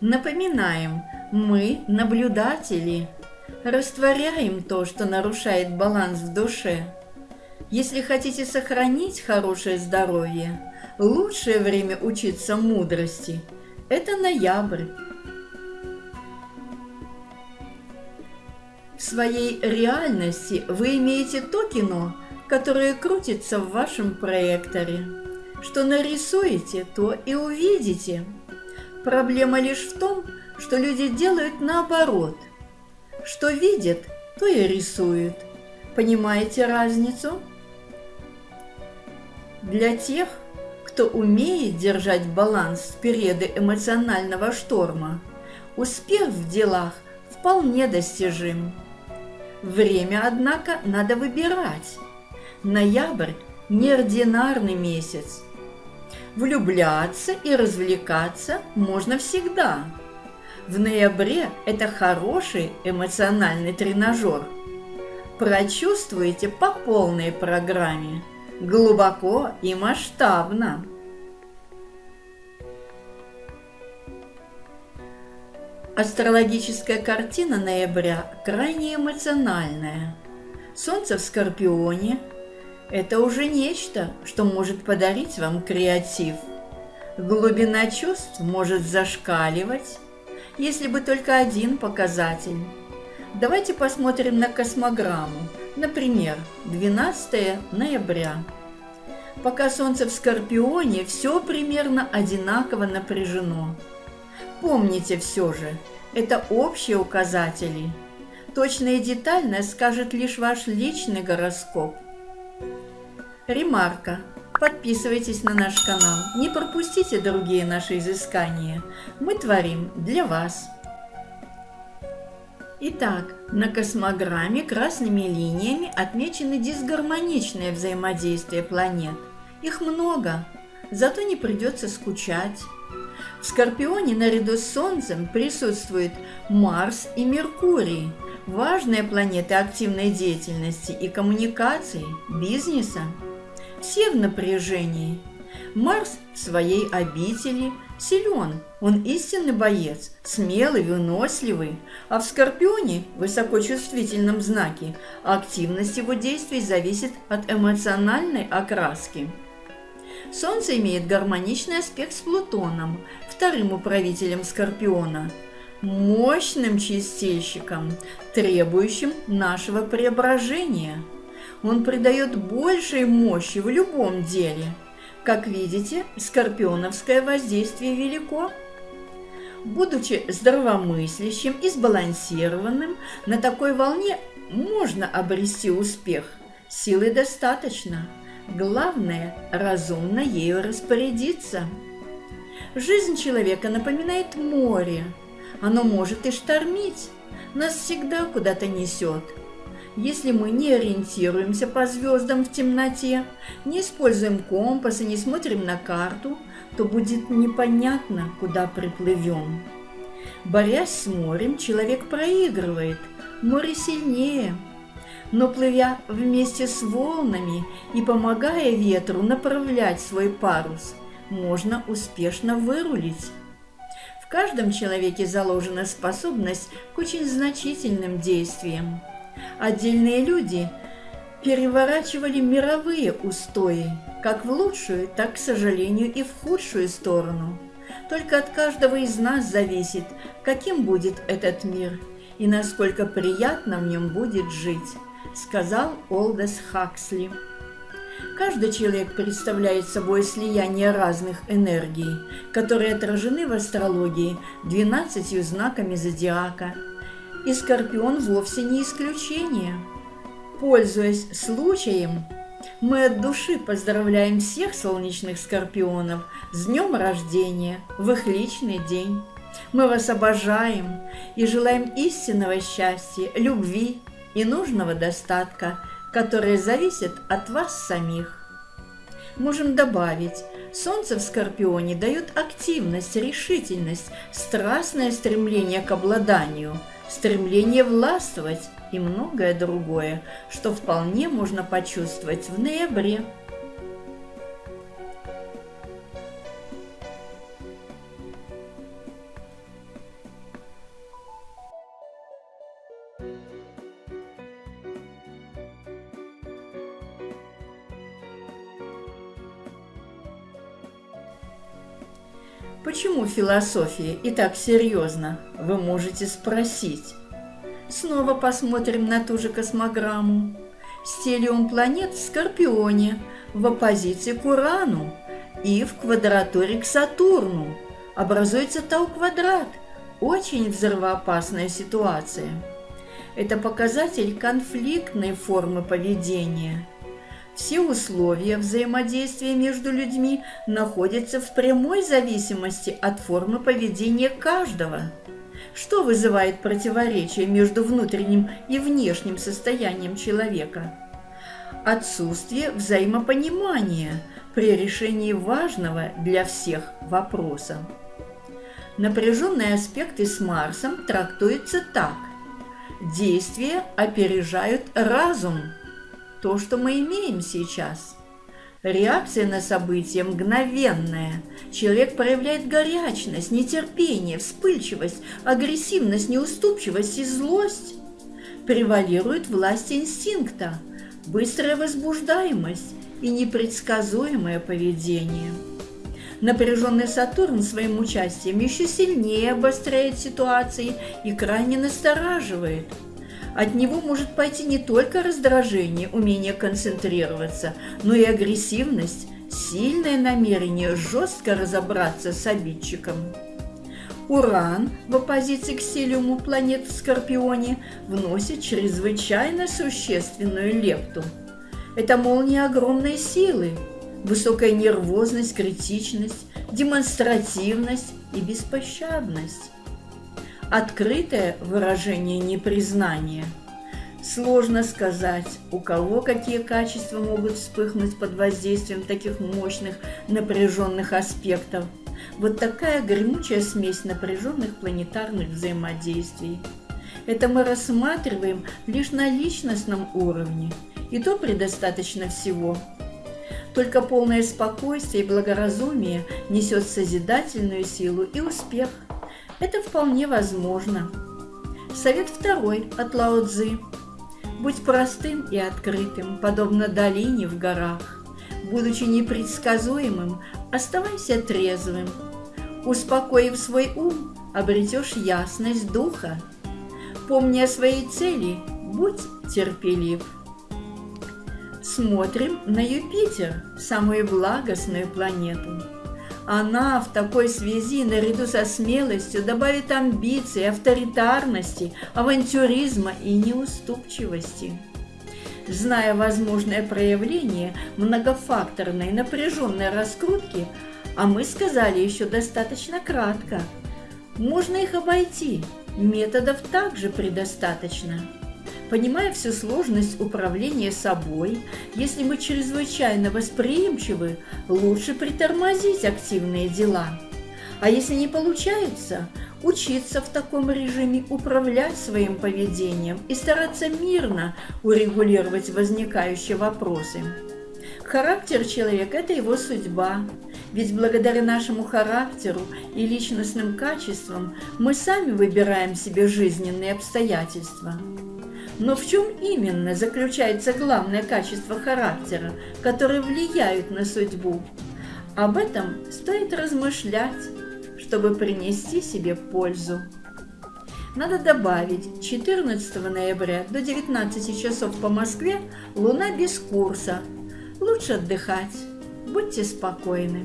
Напоминаем, мы наблюдатели. Растворяем то, что нарушает баланс в душе. Если хотите сохранить хорошее здоровье, лучшее время учиться мудрости – это ноябрь. В своей реальности вы имеете то кино, которое крутится в вашем проекторе. Что нарисуете, то и увидите – Проблема лишь в том, что люди делают наоборот. Что видят, то и рисуют. Понимаете разницу? Для тех, кто умеет держать баланс в периоды эмоционального шторма, успех в делах вполне достижим. Время, однако, надо выбирать. Ноябрь – неординарный месяц, Влюбляться и развлекаться можно всегда. В ноябре это хороший эмоциональный тренажер. Прочувствуйте по полной программе, глубоко и масштабно. Астрологическая картина ноября крайне эмоциональная. Солнце в Скорпионе – это уже нечто, что может подарить вам креатив. Глубина чувств может зашкаливать, если бы только один показатель. Давайте посмотрим на космограмму. Например, 12 ноября. Пока Солнце в Скорпионе, все примерно одинаково напряжено. Помните все же, это общие указатели. Точно и детально скажет лишь ваш личный гороскоп. Ремарка. Подписывайтесь на наш канал, не пропустите другие наши изыскания. Мы творим для вас. Итак, на космограмме красными линиями отмечены дисгармоничные взаимодействия планет. Их много, зато не придется скучать. В Скорпионе наряду с Солнцем присутствуют Марс и Меркурий, важные планеты активной деятельности и коммуникаций, бизнеса все в напряжении. Марс в своей обители силен, он истинный боец, смелый, выносливый, а в Скорпионе, высокочувствительном знаке, активность его действий зависит от эмоциональной окраски. Солнце имеет гармоничный аспект с Плутоном, вторым управителем Скорпиона, мощным чистильщиком, требующим нашего преображения – он придает большей мощи в любом деле. Как видите, скорпионовское воздействие велико. Будучи здравомыслящим и сбалансированным, на такой волне можно обрести успех. Силы достаточно. Главное – разумно ею распорядиться. Жизнь человека напоминает море. Оно может и штормить, нас всегда куда-то несет – если мы не ориентируемся по звездам в темноте, не используем компас и не смотрим на карту, то будет непонятно, куда приплывем. Борясь с морем, человек проигрывает, море сильнее. Но плывя вместе с волнами и помогая ветру направлять свой парус, можно успешно вырулить. В каждом человеке заложена способность к очень значительным действиям – Отдельные люди переворачивали мировые устои, как в лучшую, так, к сожалению, и в худшую сторону. Только от каждого из нас зависит, каким будет этот мир и насколько приятно в нем будет жить, сказал Олдес Хаксли. Каждый человек представляет собой слияние разных энергий, которые отражены в астрологии двенадцатью знаками зодиака – и Скорпион вовсе не исключение. Пользуясь случаем, мы от души поздравляем всех солнечных скорпионов с днем рождения, в их личный день. Мы вас обожаем и желаем истинного счастья, любви и нужного достатка, которые зависят от вас самих. Можем добавить, Солнце в Скорпионе дает активность, решительность, страстное стремление к обладанию – стремление властвовать и многое другое, что вполне можно почувствовать в ноябре. Почему философия и так серьезно, вы можете спросить. Снова посмотрим на ту же космограмму. Стелиум планет в Скорпионе, в оппозиции к Урану и в квадратуре к Сатурну. Образуется Тау-квадрат. Очень взрывоопасная ситуация. Это показатель конфликтной формы поведения – все условия взаимодействия между людьми находятся в прямой зависимости от формы поведения каждого. Что вызывает противоречие между внутренним и внешним состоянием человека? Отсутствие взаимопонимания при решении важного для всех вопроса. Напряженные аспекты с Марсом трактуются так. Действия опережают разум – то, что мы имеем сейчас. Реакция на события мгновенная. Человек проявляет горячность, нетерпение, вспыльчивость, агрессивность, неуступчивость и злость. Превалирует власть инстинкта, быстрая возбуждаемость и непредсказуемое поведение. Напряженный Сатурн своим участием еще сильнее обостряет ситуации и крайне настораживает – от него может пойти не только раздражение, умение концентрироваться, но и агрессивность, сильное намерение жестко разобраться с обидчиком. Уран в оппозиции к стилиуму планет в Скорпионе вносит чрезвычайно существенную лепту. Это молния огромной силы, высокая нервозность, критичность, демонстративность и беспощадность открытое выражение непризнания. Сложно сказать, у кого какие качества могут вспыхнуть под воздействием таких мощных напряженных аспектов. Вот такая гремучая смесь напряженных планетарных взаимодействий. Это мы рассматриваем лишь на личностном уровне, и то предостаточно всего. Только полное спокойствие и благоразумие несет созидательную силу и успех – это вполне возможно. Совет второй от Лао Цзы. Будь простым и открытым, подобно долине в горах. Будучи непредсказуемым, оставайся трезвым. Успокоив свой ум, обретешь ясность духа. Помни о своей цели, будь терпелив. Смотрим на Юпитер, самую благостную планету. Она в такой связи наряду со смелостью добавит амбиции, авторитарности, авантюризма и неуступчивости. Зная возможное проявление многофакторной напряженной раскрутки, а мы сказали еще достаточно кратко, можно их обойти, методов также предостаточно. Понимая всю сложность управления собой, если мы чрезвычайно восприимчивы, лучше притормозить активные дела. А если не получается, учиться в таком режиме управлять своим поведением и стараться мирно урегулировать возникающие вопросы. Характер человека – это его судьба, ведь благодаря нашему характеру и личностным качествам мы сами выбираем себе жизненные обстоятельства. Но в чем именно заключается главное качество характера, которое влияет на судьбу? Об этом стоит размышлять, чтобы принести себе пользу. Надо добавить, 14 ноября до 19 часов по Москве Луна без курса. Лучше отдыхать. Будьте спокойны.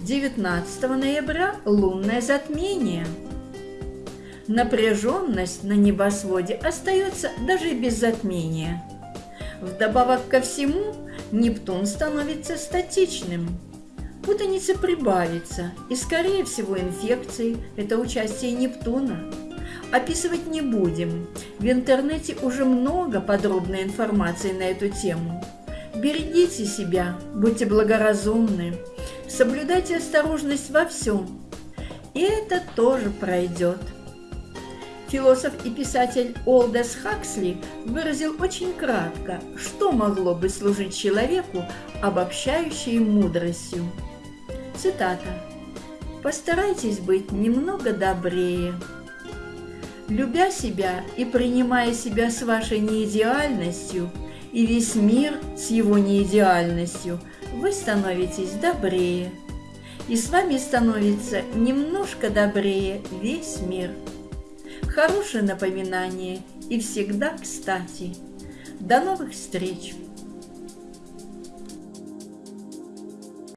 19 ноября лунное затмение – напряженность на небосводе остается даже без затмения. Вдобавок ко всему, Нептун становится статичным. Путаница прибавится, и, скорее всего, инфекции – это участие Нептуна. Описывать не будем. В интернете уже много подробной информации на эту тему. Берегите себя, будьте благоразумны, соблюдайте осторожность во всем. И это тоже пройдет. Философ и писатель Олдес Хаксли выразил очень кратко, что могло бы служить человеку обобщающей мудростью. Цитата. «Постарайтесь быть немного добрее. Любя себя и принимая себя с вашей неидеальностью и весь мир с его неидеальностью, вы становитесь добрее. И с вами становится немножко добрее весь мир. Хорошее напоминание и всегда кстати. До новых встреч!